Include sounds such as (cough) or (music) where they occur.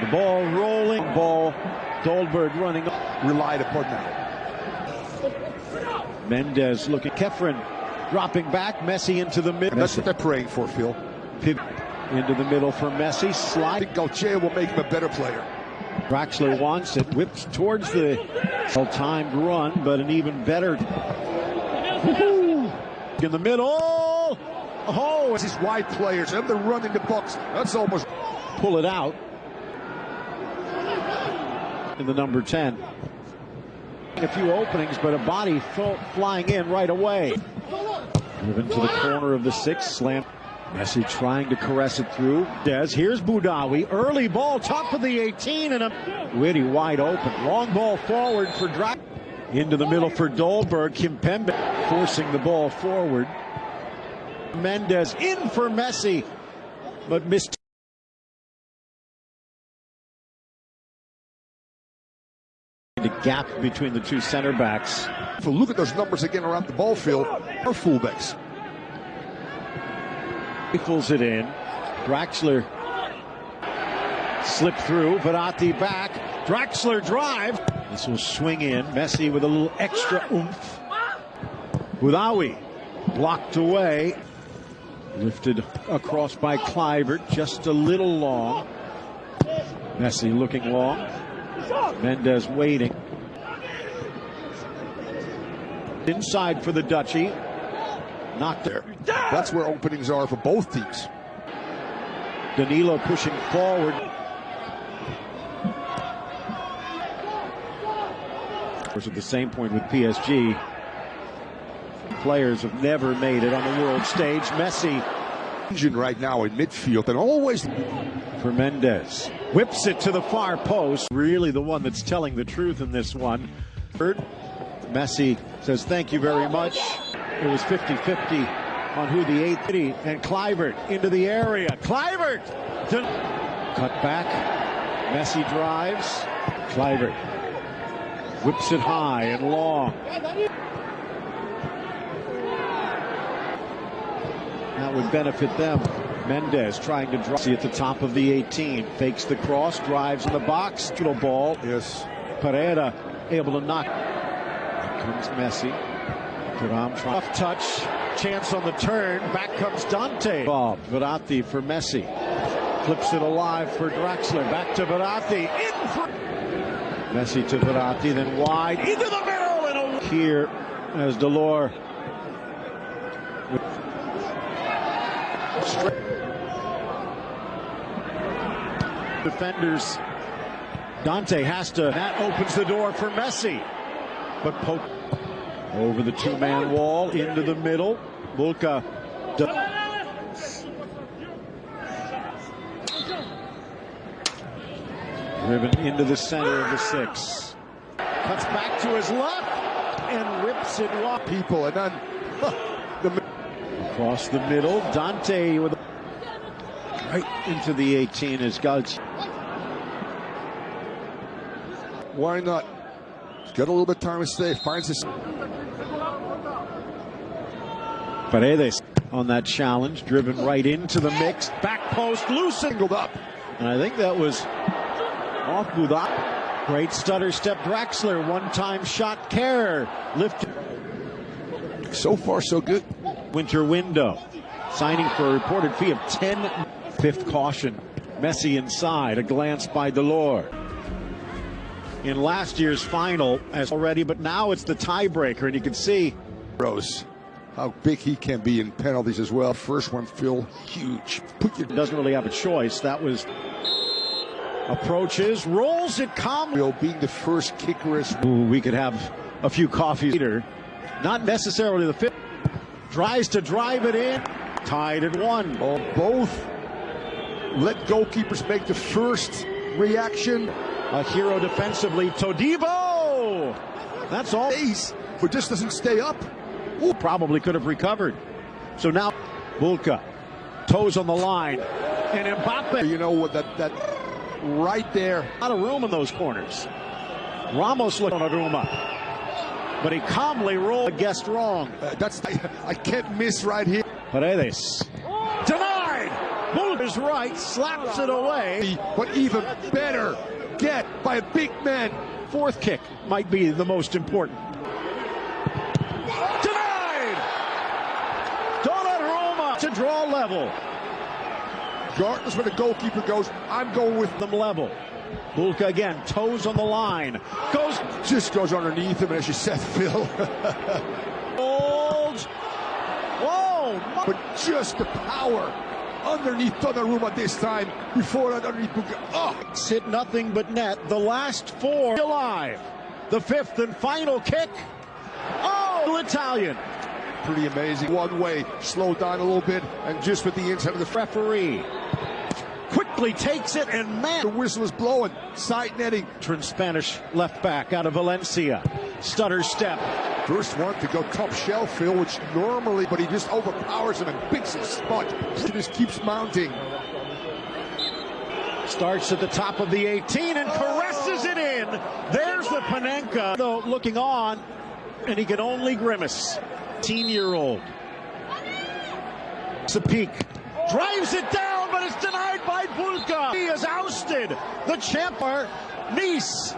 The ball rolling. Ball. Dolberg running. Relied upon that. Mendes looking. Khéphren dropping back. Messi into the middle. That's what they're praying for, Phil. Pivot into the middle for Messi. I Slide. think Galtier will make him a better player. Draxler wants it. Whips towards the well-timed run, but an even better. In the middle. Oh, It's these wide players, and they're running the box. That's almost. pull it out. In the number 10. A few openings, but a body flying in right away. Driven to the corner of the six, slam. Messi trying to caress it through. Des, here's Boudaoui. Early ball, top of the 18, and a witty wide open. Long ball forward for Dra Into the middle for Dolberg. Kimpembe forcing the ball forward. Mendes in for Messi, but missed. Gap between the two center backs. If we look at those numbers again around the ball field, are fullbacks. Pulls it in. Draxler slip through. Verratti back. Draxler drive. This will swing in. Messi with a little extra oomph. Boudaoui blocked away. Lifted across by Kluivert. Just a little long. Messi looking long. Mendes waiting. Inside for the Duchy. Knocked there. That's where openings are for both teams. Danilo pushing forward. Of course, at the same point with PSG, players have never made it on the world stage. Messi Engine right now in midfield, and always for Mendes. Whips it to the far post. Really the one that's telling the truth in this one. Third, Messi says thank you very much. It was 50-50 on who the eighth and Kluivert into the area. Kluivert to- cut back. Messi drives. Kluivert whips it high and long. That would benefit them. Mendes trying to drive at the top of the 18. Fakes the cross, drives in the box. Little ball. yes. Pereira able to knock. Comes Messi. Tough touch. Chance on the turn. Back comes Dante. Ball. Verratti for Messi. Flips it alive for Draxler. Back to Verratti. In Messi to Verratti. Then wide. Into the middle. And a... Here as Delort. Defenders Dante has to. That opens the door for Messi. But poke over the two man wall into the middle. Bulka. Driven into the center of the six. Cuts back to his left and rips it off. People, and then the Across the middle. Dante with a right into the 18 as Gauch. why not? Got a little bit of time to stay. Finds his. Paredes on that challenge, driven right into the mix. Back post, loosened. Singled up. And I think that was off Budak. Great stutter step, Draxler. One time shot, Kerr. Lifted. So far, so good. Winter window. Signing for a reported fee of 10. Fifth caution. Messi inside. A glance by Delort. In last year's final, as already, but now it's the tiebreaker, and you can see Rose, how big he can be in penalties as well. First one, Phil, huge. Put your doesn't really have a choice. That was approaches, rolls it calmly. Being the first kicker is we could have a few coffees later. Not necessarily the fifth. Tries to drive it in. Tied at one. Oh, both let goalkeepers make the first reaction. A hero defensively. Todibo! That's all. Ace, but just doesn't stay up. Ooh, probably could have recovered. So now Bulka. Toes on the line. And Mbappe. You know what? That that right there. A lot of room in those corners. Ramos looked on Aruma. But he calmly rolled. Guessed wrong. Uh, that's I, I can't miss right here. Paredes. Denied! Bull his right, slaps it away. But even better, get by a big man. Fourth kick might be the most important. Denied! Donnarumma to draw level. Regardless where the goalkeeper goes, I'm going with them level. Bulka again, toes on the line. Goes. Just goes underneath him, as you said, (laughs) Phil. Holds. Oh, Whoa! But just the power underneath Donnarumma this time. Before underneath. Oh! Hit nothing but net. The last four alive. The fifth and final kick. Oh, Italian. Pretty amazing. One way, slow down a little bit, and just with the inside of the referee quickly takes it, and man, the whistle is blowing. Side netting. Spanish left back out of Valencia. Stutter step. First one to go top shelf, Phil, which normally, but he just overpowers him and picks his spot. He just keeps mounting. Starts at the top of the 18 and caresses it in. There's the Panenka, though, looking on, and he can only grimace. 18 year old. It's a peak. Drives it down, but it's denied by Bulka. He is ousted. The champer, Nice.